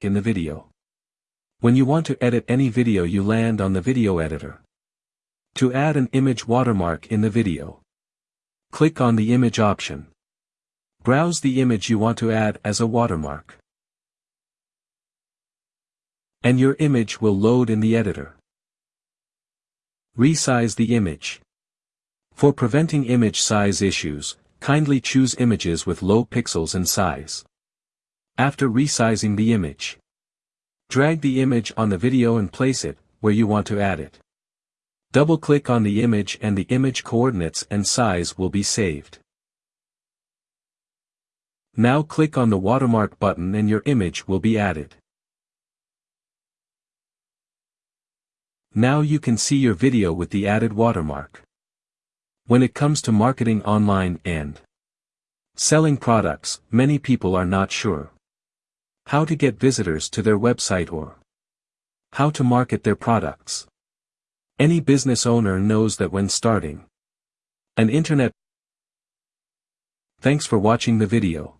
in the video. When you want to edit any video you land on the video editor. To add an image watermark in the video. Click on the image option. Browse the image you want to add as a watermark. And your image will load in the editor. Resize the image. For preventing image size issues, kindly choose images with low pixels and size. After resizing the image, drag the image on the video and place it where you want to add it. Double-click on the image and the image coordinates and size will be saved. Now click on the watermark button and your image will be added. Now you can see your video with the added watermark. When it comes to marketing online and selling products, many people are not sure how to get visitors to their website or how to market their products. Any business owner knows that when starting an internet Thanks for watching the video.